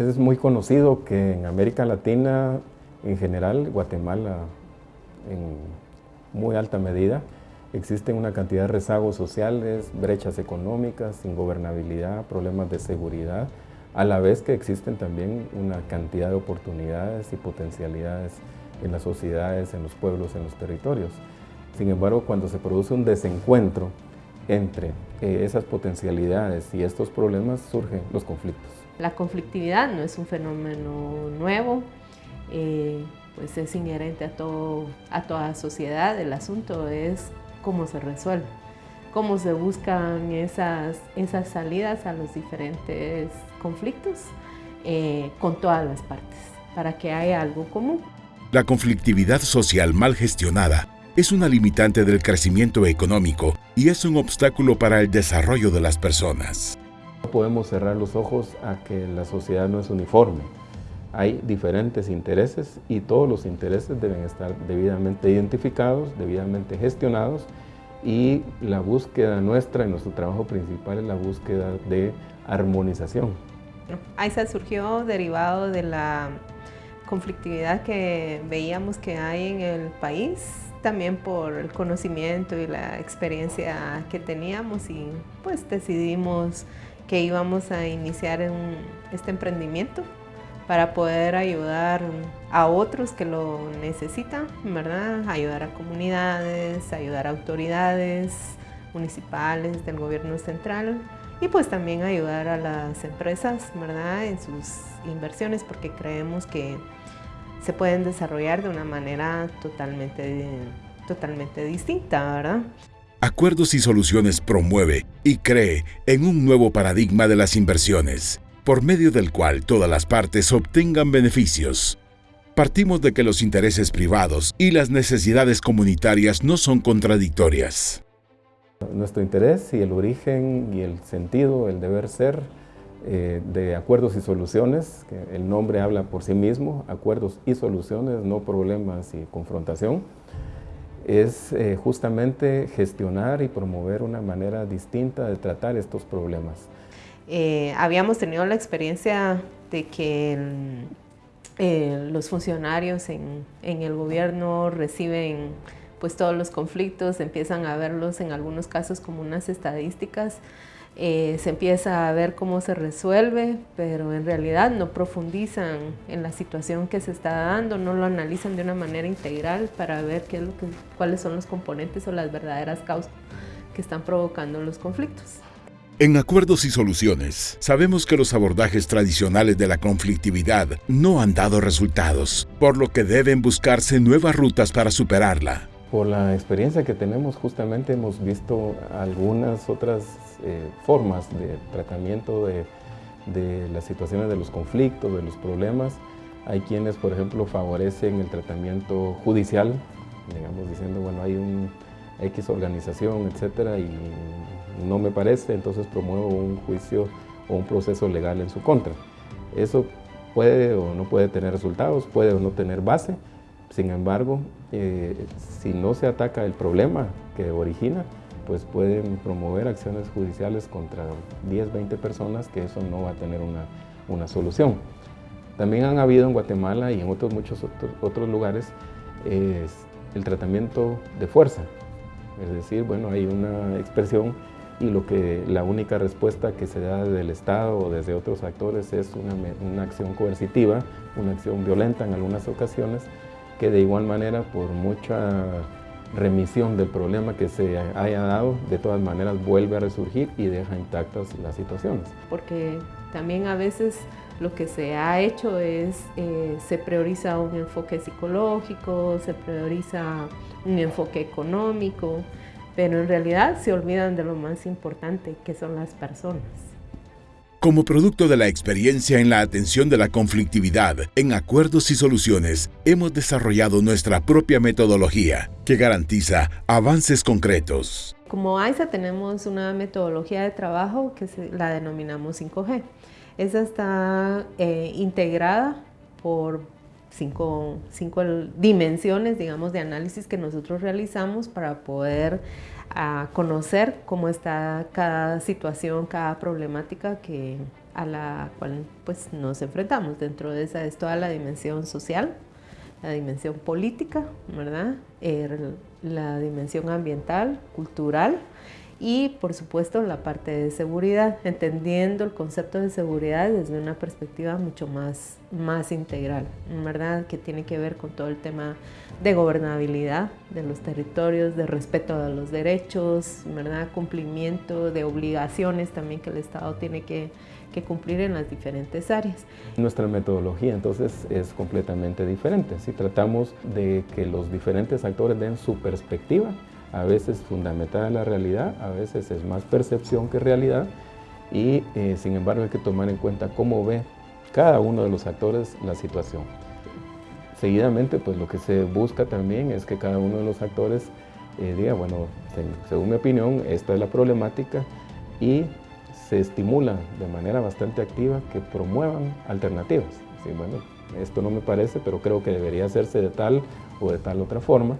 Es muy conocido que en América Latina, en general, Guatemala en muy alta medida, existen una cantidad de rezagos sociales, brechas económicas, ingobernabilidad, problemas de seguridad, a la vez que existen también una cantidad de oportunidades y potencialidades en las sociedades, en los pueblos, en los territorios. Sin embargo, cuando se produce un desencuentro entre eh, esas potencialidades y estos problemas, surgen los conflictos. La conflictividad no es un fenómeno nuevo, eh, pues es inherente a, todo, a toda sociedad. El asunto es cómo se resuelve, cómo se buscan esas, esas salidas a los diferentes conflictos eh, con todas las partes, para que haya algo común. La conflictividad social mal gestionada es una limitante del crecimiento económico y es un obstáculo para el desarrollo de las personas. Podemos cerrar los ojos a que la sociedad no es uniforme. Hay diferentes intereses y todos los intereses deben estar debidamente identificados, debidamente gestionados y la búsqueda nuestra y nuestro trabajo principal es la búsqueda de armonización. AISA surgió derivado de la conflictividad que veíamos que hay en el país, también por el conocimiento y la experiencia que teníamos y pues decidimos que íbamos a iniciar este emprendimiento para poder ayudar a otros que lo necesitan, ¿verdad? Ayudar a comunidades, ayudar a autoridades municipales del gobierno central y pues también ayudar a las empresas, ¿verdad? En sus inversiones porque creemos que se pueden desarrollar de una manera totalmente, totalmente distinta, ¿verdad? Acuerdos y Soluciones promueve y cree en un nuevo paradigma de las inversiones, por medio del cual todas las partes obtengan beneficios. Partimos de que los intereses privados y las necesidades comunitarias no son contradictorias. Nuestro interés y el origen y el sentido, el deber ser eh, de acuerdos y soluciones, que el nombre habla por sí mismo, acuerdos y soluciones, no problemas y confrontación, es eh, justamente gestionar y promover una manera distinta de tratar estos problemas. Eh, habíamos tenido la experiencia de que los funcionarios en, en, el gobierno reciben pues todos los conflictos, empiezan a verlos en algunos casos como unas estadísticas eh, se empieza a ver cómo se resuelve, pero en realidad no profundizan en la situación que se está dando, no lo analizan de una manera integral para ver qué es lo que, cuáles son los componentes o las verdaderas causas que están provocando los conflictos. En Acuerdos y Soluciones, sabemos que los abordajes tradicionales de la conflictividad no han dado resultados, por lo que deben buscarse nuevas rutas para superarla. Por la experiencia que tenemos, justamente hemos visto algunas otras eh, formas de tratamiento de, las situaciones de los conflictos, de los problemas. Hay quienes, por ejemplo, favorecen el tratamiento judicial, digamos, diciendo, bueno, hay un X organización, etcétera, y no me parece, entonces promuevo un juicio o un proceso legal en su contra. Eso puede o no puede tener resultados, puede o no tener base, sin embargo, eh, si no se ataca el problema que origina, pues pueden promover acciones judiciales contra 10, 20 personas que eso no va a tener una, solución. También han habido en Guatemala y en otros muchos otros, lugares el tratamiento de fuerza. Es decir, bueno, hay una expresión y lo que la única respuesta que se da desde el Estado o desde otros actores es una, una acción coercitiva, una acción violenta en algunas ocasiones, que de igual manera por mucha remisión del problema que se haya dado, de todas maneras vuelve a resurgir y deja intactas las situaciones. Porque también a veces lo que se ha hecho es, eh, se prioriza un enfoque psicológico, se prioriza un enfoque económico, pero en realidad se olvidan de lo más importante, que son las personas. Como producto de la experiencia en la atención de la conflictividad en acuerdos y soluciones, hemos desarrollado nuestra propia metodología que garantiza avances concretos. Como AISA tenemos una metodología de trabajo que la denominamos 5G. Esa está eh, integrada por cinco, cinco dimensiones, digamos, de análisis que nosotros realizamos para poder a conocer cómo está cada situación, cada problemática que a la cual pues, nos enfrentamos. Dentro de esa es toda la dimensión social, la dimensión política, ¿verdad? Eh, la dimensión ambiental, cultural y por supuesto la parte de seguridad, entendiendo el concepto de seguridad desde una perspectiva mucho más, más integral, ¿verdad? que tiene que ver con todo el tema de gobernabilidad de los territorios, de respeto a los derechos, ¿verdad? cumplimiento de obligaciones también que el Estado tiene que, que cumplir en las diferentes áreas. Nuestra metodología entonces es completamente diferente. Si tratamos de que los diferentes actores den su perspectiva, a veces fundamentada en la realidad, a veces es más percepción que realidad y eh, sin embargo hay que tomar en cuenta cómo ve cada uno de los actores la situación. Seguidamente, pues lo que se busca también es que cada uno de los actores eh, diga, bueno, según mi opinión, esta es la problemática y se estimula de manera bastante activa que promuevan alternativas. Sí, bueno, esto no me parece, pero creo que debería hacerse de tal o de tal otra forma.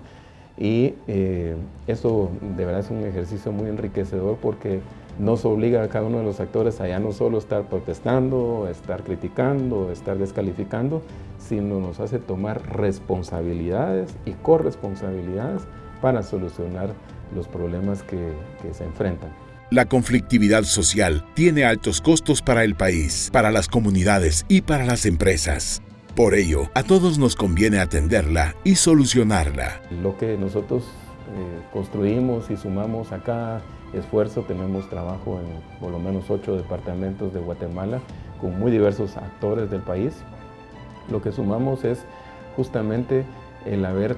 Y eh, eso de verdad es un ejercicio muy enriquecedor porque nos obliga a cada uno de los actores a ya no solo estar protestando, estar criticando, estar descalificando, sino nos hace tomar responsabilidades y corresponsabilidades para solucionar los problemas que, que se enfrentan. La conflictividad social tiene altos costos para el país, para las comunidades y para las empresas. Por ello, a todos nos conviene atenderla y solucionarla. Lo que nosotros eh, construimos y sumamos a cada esfuerzo, tenemos trabajo en por lo menos ocho departamentos de Guatemala con muy diversos actores del país. Lo que sumamos es justamente el haber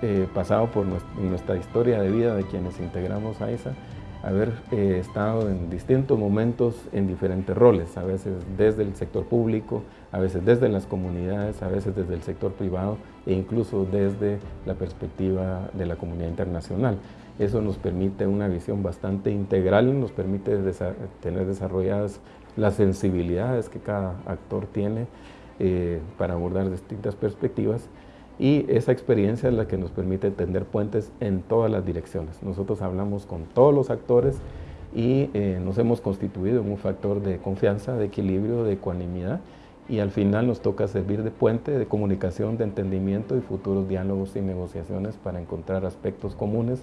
eh, pasado por nuestra, historia de vida de quienes integramos a ISA, haber eh, estado en distintos momentos en diferentes roles, a veces desde el sector público, a veces desde las comunidades, a veces desde el sector privado e incluso desde la perspectiva de la comunidad internacional. Eso nos permite una visión bastante integral, nos permite tener desarrolladas las sensibilidades que cada actor tiene eh, para abordar distintas perspectivas y esa experiencia es la que nos permite tender puentes en todas las direcciones. Nosotros hablamos con todos los actores y eh, nos hemos constituido en un factor de confianza, de equilibrio, de ecuanimidad y al final nos toca servir de puente de comunicación, de entendimiento y futuros diálogos y negociaciones para encontrar aspectos comunes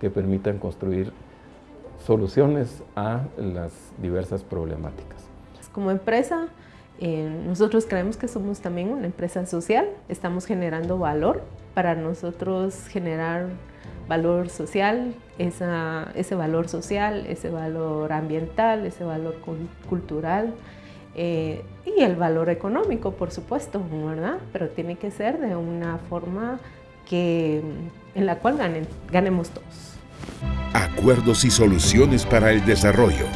que permitan construir soluciones a las diversas problemáticas. Como empresa, eh, nosotros creemos que somos también una empresa social, estamos generando valor. Para nosotros generar valor social, ese valor social, ese valor ambiental, ese valor cultural eh, y el valor económico, por supuesto, ¿verdad? Pero tiene que ser de una forma que, en la cual ganen, ganemos todos. Acuerdos y soluciones para el desarrollo.